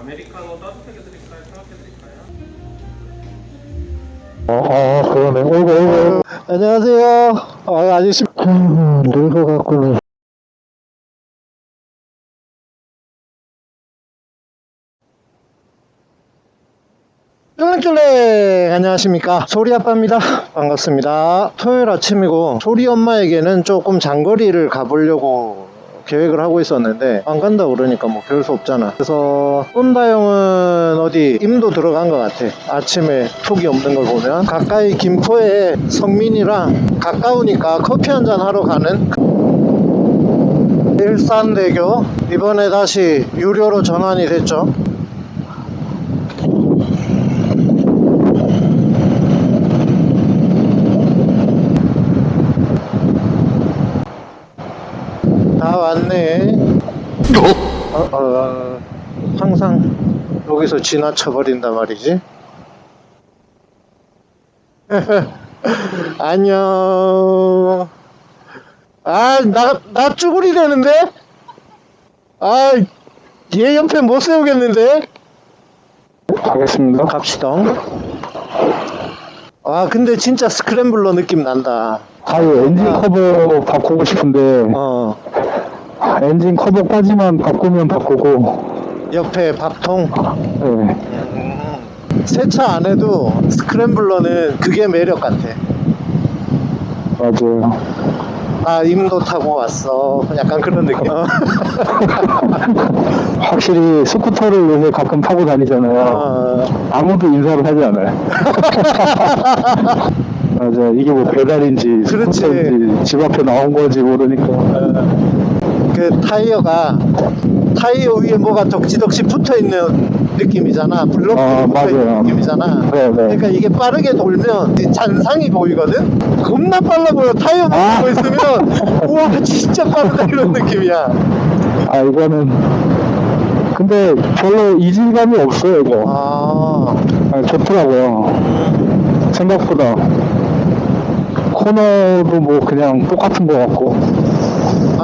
아메리카노 따뜻하게 드릴까요? 차갑게 드릴까요? 어, 어 그러네. 어이구, 어이구. 안녕하세요. 아, 아저씨. 음, 늙어갖고는. 쫄랭쫄랭 안녕하십니까 소리 아빠입니다 반갑습니다 토요일 아침이고 소리 엄마에게는 조금 장거리를 가보려고 계획을 하고 있었는데 안 간다 그러니까 뭐 별 수 없잖아. 그래서 쏜다 형은 어디 임도 들어간 것 같아. 아침에 톡이 없는 걸 보면 가까이 김포에 성민이랑 가까우니까 커피 한 잔 하러 가는 일산대교. 이번에 다시 유료로 전환이 됐죠 다 왔네. 어, 어, 항상 여기서 지나쳐 버린단 말이지. 안녕. 아, 나, 나 쭈구리 되는데? 아, 얘 옆에 못 세우겠는데? 가겠습니다. 갑시다. 아, 근데 진짜 스크램블러 느낌 난다. 아유, 엔진 커버 바꾸고 싶은데, 어, 엔진 커버까지만 바꾸면 바꾸고, 옆에 밥통. 네, 세차 안 해도 Scrambler는 그게 매력 같아. 맞아요. 아, 임도 타고 왔어. 약간 그런 느낌. 어. 확실히 스쿠터를 요새 가끔 타고 다니잖아요. 어, 아무도 인사를 하지 않아요. 맞아, 이게 뭐 배달인지, 그렇지. 스쿠터인지, 집 앞에 나온 건지 모르니까. 그 타이어가 타이어 위에 뭐가 덕지덕지 붙어 있는 느낌이잖아. 블록 아, 붙어 있는 맞아요. 느낌이잖아. 네, 네. 그러니까 이게 빠르게 돌면 이 잔상이 보이거든. 겁나 빨라 보여. 타이어만 아. 보고 있으면 우와 진짜 빠르다 이런 느낌이야. 아, 이거는, 근데 별로 이질감이 없어요, 이거. 아, 아, 좋더라고요. 생각보다 코너도 뭐 그냥 똑같은 것 같고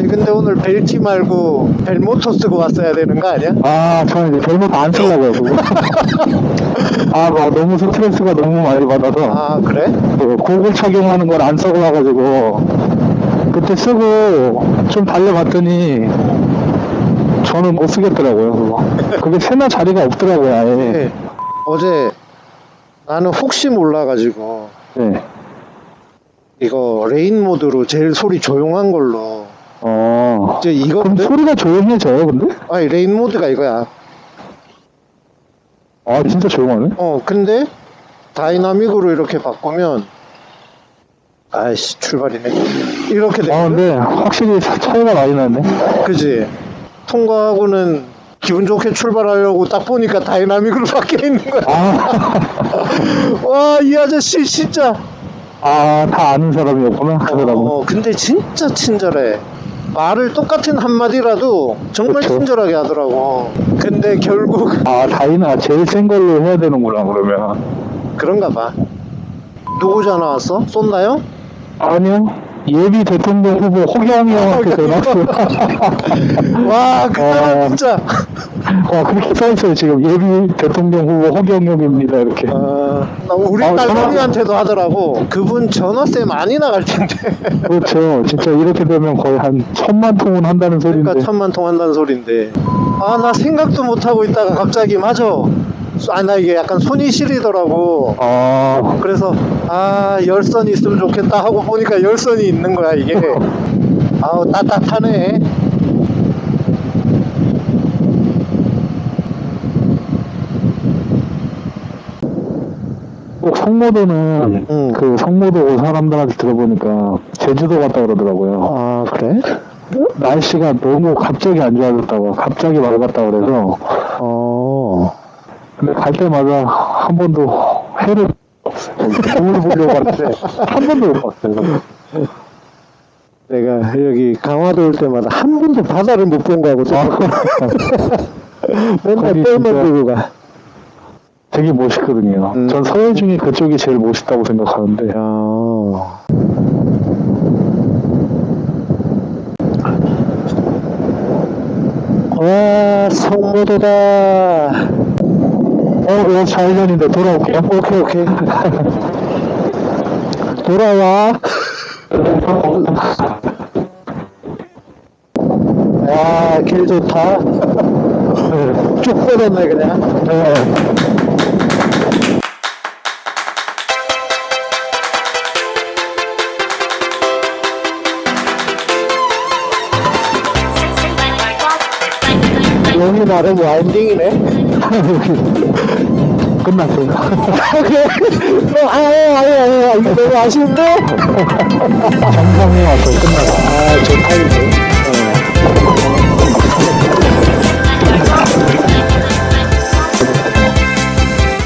아니 근데 오늘 벨티 말고 벨모터 쓰고 왔어야 되는 거 아니야? 아 저는 이제 별로 안 쓰려고요 그거 아막 너무 스트레스가 너무 많이 받아서 아 그래? 그 고글 착용하는 걸 안 쓰고 나가지고 그때 쓰고 좀 달려봤더니 저는 못 쓰겠더라고요 그거 그게 세나 자리가 없더라고요 아예 네. 어제 나는 혹시 몰라가지고 네. 이거 rain 모드로 제일 소리 조용한 걸로 어. 이제 이거 그럼 소리가 조용해져요 근데? 아니 rain 모드가 이거야. 아 진짜 조용하네? 어 근데 dynamic으로 이렇게 바꾸면 아이씨 출발이네. 이렇게 돼 아 근데 확실히 차- 차이가 많이 나네. 그지? 통과하고는 기분 좋게 출발하려고 딱 보니까 dynamic으로 바뀌어 있는 거야. 아, 와 이 아저씨 진짜. 아, 다 아는 사람이었구나, 그 사람은. 어, 근데 진짜 친절해. 말을 똑같은 한마디라도 정말 그쵸. 친절하게 하더라고. 근데 결국 아, 다이나 제일 센 걸로 해야 되는구나, 그러면. 그런가 봐. 누구 전화 왔어? 쏜다요? 아니요. 예비 대통령 후보 호경이 형한테 전화 왔어요. 와, 그 사람 어. 진짜. 와, 그렇게 써있어요, 지금. 예비 대통령 후보 호경영입니다, 이렇게. 어, 나 우리 아, 딸내미한테도 하더라고. 그분 전화세 많이 나갈 텐데. 그렇죠. 진짜 이렇게 되면 거의 한 천만 통은 한다는 소리인데. 그러니까 천만 통 한다는 소린데. 아, 나 생각도 못 하고 있다가 갑자기 맞아. 아, 나 이게 약간 손이 시리더라고. 아, 그래서 아 열선이 있으면 좋겠다 하고 보니까 열선이 있는 거야 이게 아우 따뜻하네 꼭 성모도는 응. 그 성모도 사람들한테 들어보니까 제주도 갔다 그러더라고요. 아 그래? 날씨가 너무 갑자기 안 좋아졌다고 갑자기 맑았다 그래서 어 근데 갈 때마다 한 번도 해를 없어요 보려고 왔는데 한 번도 못 봤어요 내가 여기 강화도 올 때마다 한 번도 바다를 못 본 거하고 맨날 거기 진짜- 들고 가 되게 멋있거든요 음. 전 서해 중에 그쪽이 제일 멋있다고 생각하는데 야. 와, 송모도다. 어, 이거 좌회전인데 돌아올게요. 오케이, 오케이. 돌아와. 와, 길 좋다. 쭉 뻗었네, 그냥. 네. 여기 나름 와인딩이네. 끝났어요. 아, 아유, 아유, 아유, 이거 너무 아쉬운데? 정상에 와서 끝났어. 아, 좋다, 이거.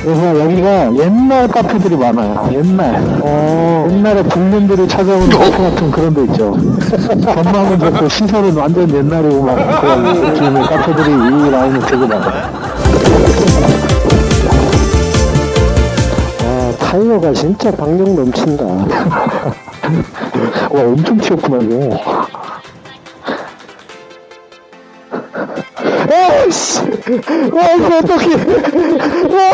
그래서 여기가 옛날 카페들이 많아요. 옛날. 어, 옛날에 국민들이 찾아오는 카페 같은 그런 데 있죠. 전망은 좋고 시설은 완전 옛날이고 막 그런 느낌의 카페들이 이 라인에 되게 많아요. 타이어가 진짜 박력 넘친다. 와 엄청 튀었구나 이거. 에이씨! 와, 이거 어떡해! 와!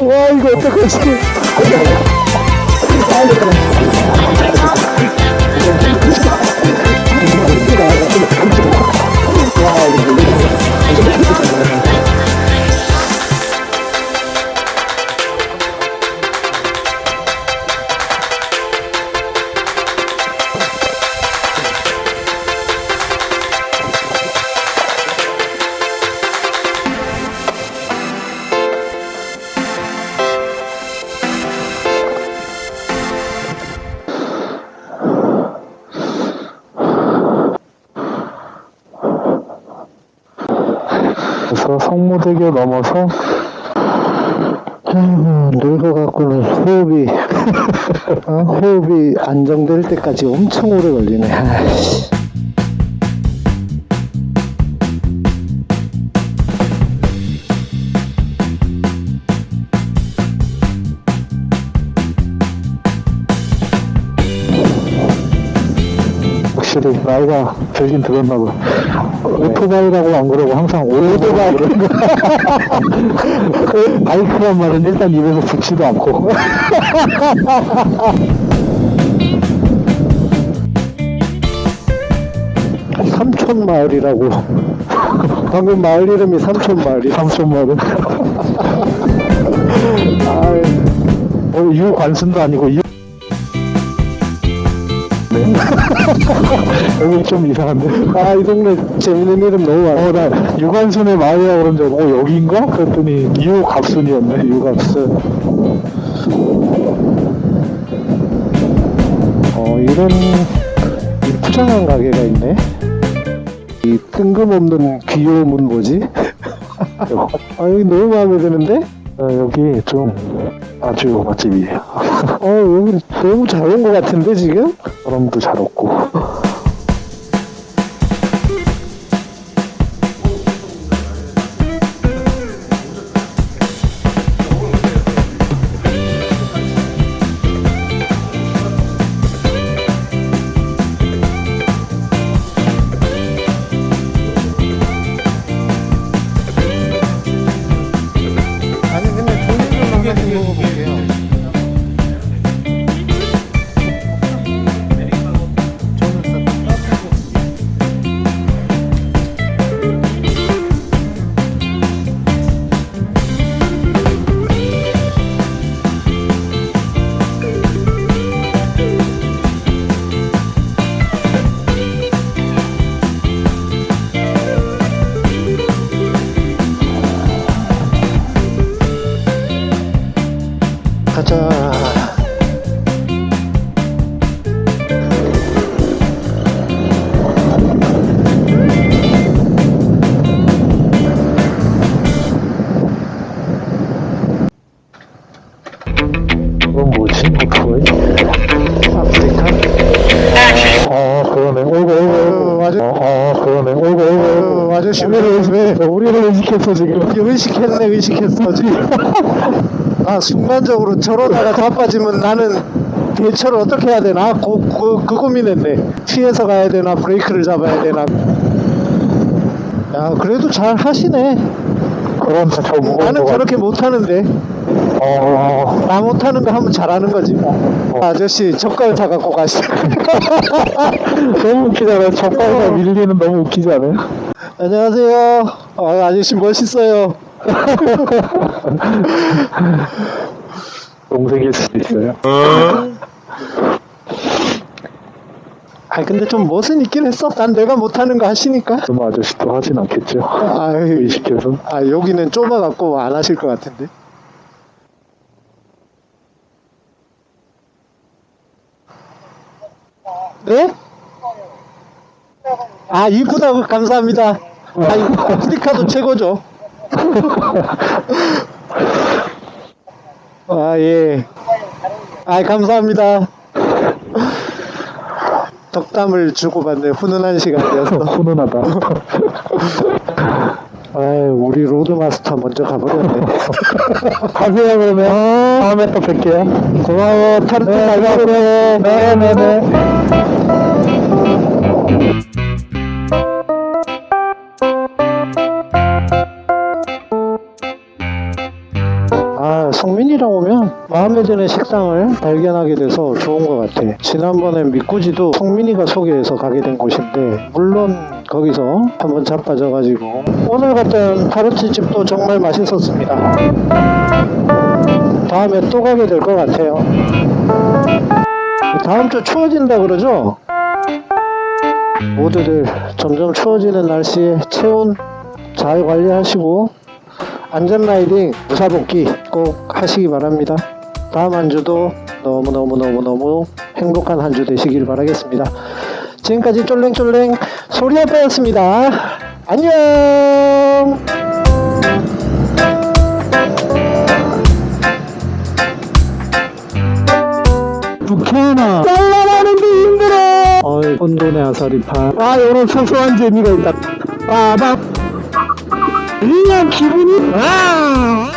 와, 이거 어떡하지? 그래서 성모대교 넘어서 늙어갖고는 호흡이, 어, 호흡이 안정될 때까지 엄청 오래 걸리네. 확실히 나이가 들긴 들었나 봐. 오토바이라고 안 그러고 항상 오토바이. 바이크란 말은 일단 입에서 붙지도 않고. 삼촌 마을이라고. 방금 마을 이름이 삼촌 마을이야. 삼촌말은. 아이, 어, 유관순도 아니고 유. 네. 여기 좀 이상한데. 아, 이 동네 재밌는 이름 너무 많아. 어, 나 유관순의 마을이라고 그런 줄 알고, 어, 여기인가? 그랬더니 유갑순이었네, 유갑순. 어, 이런 이 부장한 가게가 있네. 이 뜬금없는 귀여움은 뭐지? 아, 여기 너무 마음에 드는데? 어, 여기 좀 아주 맛집이에요. 어, 여기 너무 잘 온 것 같은데, 지금? 사람도 잘 없고. 가자. 이건 뭐지? 오토바이? 아프리카? 아, 그러네. 어, 아주- 어, 아, 그러네. 어이구, 어이구. 어, 아저씨 우리를, 왜, 우리를 의식했어, 지금. 의식했네, 의식했어, 지금. 아, 순간적으로 저러다가 자빠지면 나는 대처를 어떻게 해야 되나? 그, 그, 그 고민했네. 피해서 가야 되나, 브레이크를 잡아야 되나. 야 그래도 잘 하시네 그럼 저 무거운 나는 거 저렇게 못하는데 어, 나 못하는 거 하면 잘하는 거지 뭐. 아저씨 젓갈 사갖고 가시죠 너무 웃기잖아요. 젓갈과 밀리는 너무 웃기지 않아요? 안녕하세요 아, 아저씨 멋있어요 동생일 수도 있어요. 아 근데 좀 멋은 있긴 했어 난 내가 못하는 거 하시니까 좀 아저씨도 하진 않겠죠. 아유 의식해서. 아 여기는 좁아갖고 안 하실 것 같은데 네? 아 이쁘다고 감사합니다 아 이거 아프리카도 최고죠 아 예 아 감사합니다 덕담을 주고받는 훈훈한 시간이었어 훈훈하다. 아유 우리 로드마스터 먼저 가버렸네 가세요, 그러면. 다음에 또 뵐게요. 고마워 타르트 네, 잘 먹고 네네네. 아 성민이랑 오면 마음에 드는 식당을 발견하게 돼서 좋은 것 같아. 지난번에 미꾸지도 성민이가 소개해서 가게 된 곳인데 물론 거기서 한번 자빠져가지고 오늘 갔던 타르트 집도 정말 맛있었습니다. 다음에 또 가게 될 것 같아요. 다음 주 추워진다 그러죠? 모두들 점점 추워지는 날씨에 체온 잘 관리하시고 안전 라이딩 무사복귀 꼭 하시기 바랍니다. 다음 한 주도 너무너무너무너무 행복한 한 주 되시길 바라겠습니다. 지금까지 쫄랭쫄랭 소리 아빠였습니다. 안녕! 북해나. 날라가는데 힘들어. 어이, 혼돈의 아사리파. 아, 이런 소소한 재미가 있다. 빠밤. 你要欺负你。啊